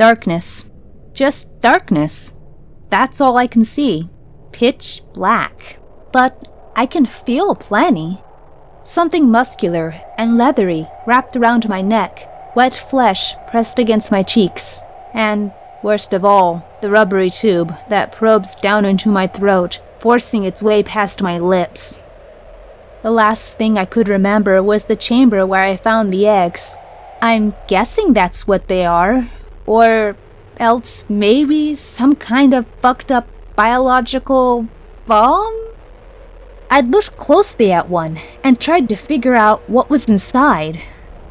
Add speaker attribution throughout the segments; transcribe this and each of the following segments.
Speaker 1: Darkness. Just darkness. That's all I can see. Pitch black. But I can feel plenty. Something muscular and leathery wrapped around my neck, wet flesh pressed against my cheeks, and, worst of all, the rubbery tube that probes down into my throat, forcing its way past my lips. The last thing I could remember was the chamber where I found the eggs. I'm guessing that's what they are. Or else maybe some kind of fucked up biological bomb? I'd looked closely at one and tried to figure out what was inside.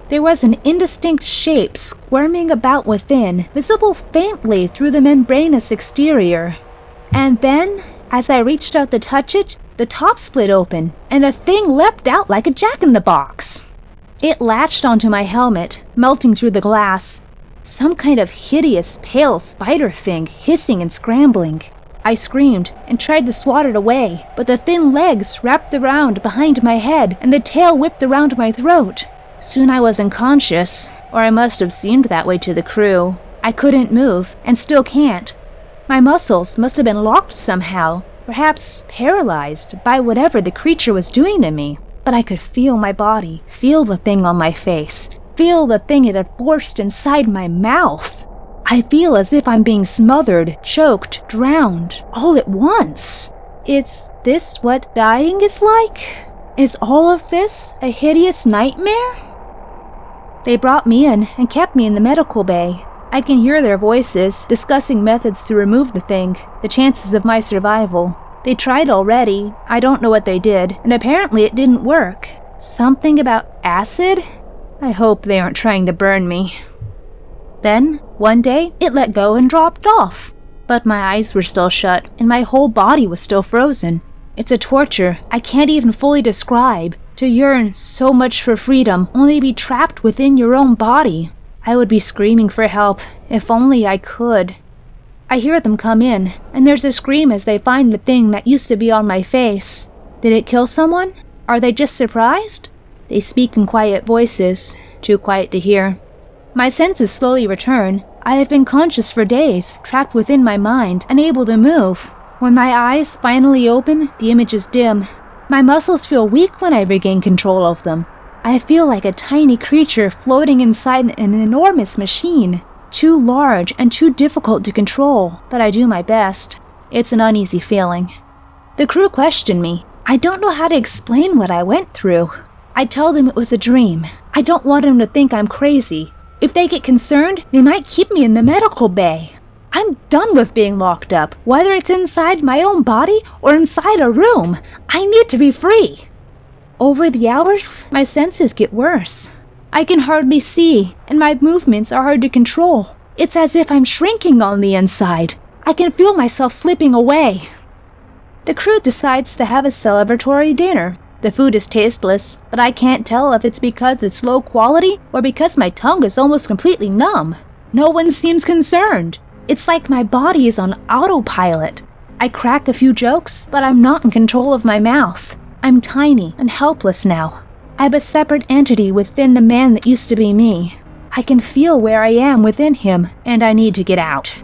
Speaker 1: There was an indistinct shape squirming about within, visible faintly through the membranous exterior. And then, as I reached out to touch it, the top split open, and the thing leapt out like a jack-in-the-box. It latched onto my helmet, melting through the glass. Some kind of hideous, pale spider thing hissing and scrambling. I screamed and tried to swat it away, but the thin legs wrapped around behind my head and the tail whipped around my throat. Soon I was unconscious, or I must have seemed that way to the crew. I couldn't move, and still can't. My muscles must have been locked somehow, perhaps paralyzed by whatever the creature was doing to me. But I could feel my body, feel the thing on my face, feel the thing it had forced inside my mouth. I feel as if I'm being smothered, choked, drowned, all at once. Is this what dying is like? Is all of this a hideous nightmare? They brought me in and kept me in the medical bay. I can hear their voices discussing methods to remove the thing, the chances of my survival. They tried already, I don't know what they did, and apparently it didn't work. Something about acid? I hope they aren't trying to burn me. Then, one day, it let go and dropped off. But my eyes were still shut, and my whole body was still frozen. It's a torture I can't even fully describe. To yearn so much for freedom, only to be trapped within your own body. I would be screaming for help, if only I could. I hear them come in, and there's a scream as they find the thing that used to be on my face. Did it kill someone? Are they just surprised? They speak in quiet voices, too quiet to hear. My senses slowly return. I have been conscious for days, trapped within my mind, unable to move. When my eyes finally open, the image is dim. My muscles feel weak when I regain control of them. I feel like a tiny creature floating inside an enormous machine. Too large and too difficult to control, but I do my best. It's an uneasy feeling. The crew question me. I don't know how to explain what I went through. I tell them it was a dream. I don't want them to think I'm crazy. If they get concerned, they might keep me in the medical bay. I'm done with being locked up, whether it's inside my own body or inside a room. I need to be free. Over the hours, my senses get worse. I can hardly see, and my movements are hard to control. It's as if I'm shrinking on the inside. I can feel myself slipping away. The crew decides to have a celebratory dinner. The food is tasteless, but I can't tell if it's because it's low quality or because my tongue is almost completely numb. No one seems concerned. It's like my body is on autopilot. I crack a few jokes, but I'm not in control of my mouth. I'm tiny and helpless now. I'm a separate entity within the man that used to be me. I can feel where I am within him, and I need to get out.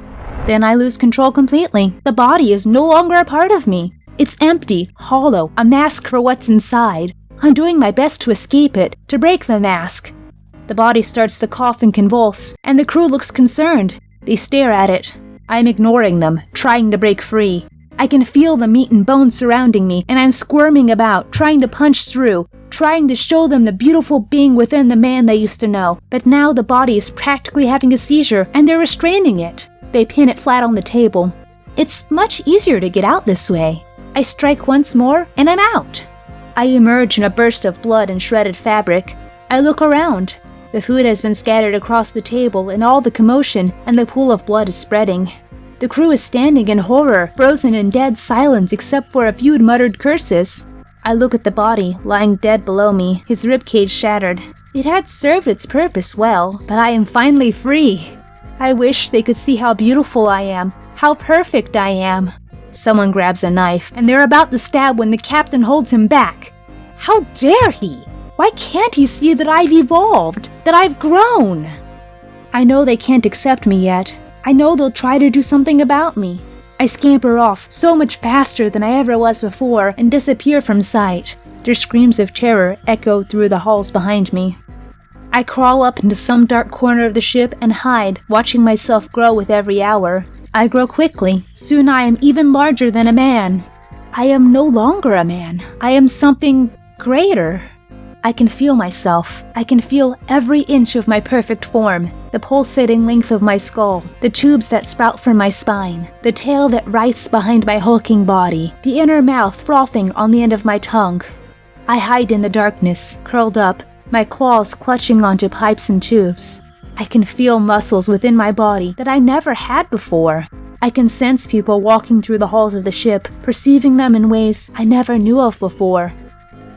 Speaker 1: Then I lose control completely. The body is no longer a part of me. It's empty, hollow, a mask for what's inside. I'm doing my best to escape it, to break the mask. The body starts to cough and convulse, and the crew looks concerned. They stare at it. I'm ignoring them, trying to break free. I can feel the meat and bones surrounding me, and I'm squirming about, trying to punch through, trying to show them the beautiful being within the man they used to know. But now the body is practically having a seizure, and they're restraining it. They pin it flat on the table. It's much easier to get out this way. I strike once more, and I'm out. I emerge in a burst of blood and shredded fabric. I look around. The food has been scattered across the table in all the commotion, and the pool of blood is spreading. The crew is standing in horror, frozen in dead silence except for a few muttered curses. I look at the body, lying dead below me, his ribcage shattered. It had served its purpose well, but I am finally free. I wish they could see how beautiful I am, how perfect I am. Someone grabs a knife, and they're about to stab when the captain holds him back. How dare he? Why can't he see that I've evolved? That I've grown? I know they can't accept me yet. I know they'll try to do something about me. I scamper off so much faster than I ever was before and disappear from sight. Their screams of terror echo through the halls behind me. I crawl up into some dark corner of the ship and hide, watching myself grow with every hour. I grow quickly. Soon I am even larger than a man. I am no longer a man. I am something greater. I can feel myself. I can feel every inch of my perfect form, the pulsating length of my skull, the tubes that sprout from my spine, the tail that writhes behind my hulking body, the inner mouth frothing on the end of my tongue. I hide in the darkness, curled up, my claws clutching onto pipes and tubes. I can feel muscles within my body that I never had before. I can sense people walking through the halls of the ship, perceiving them in ways I never knew of before.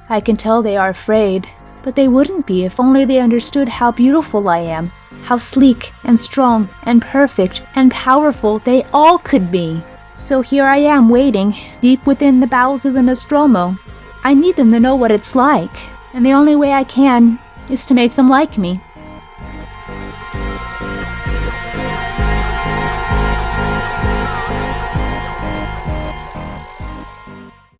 Speaker 1: I can tell they are afraid, but they wouldn't be if only they understood how beautiful I am, how sleek and strong and perfect and powerful they all could be. So here I am waiting, deep within the bowels of the Nostromo. I need them to know what it's like, and the only way I can is to make them like me.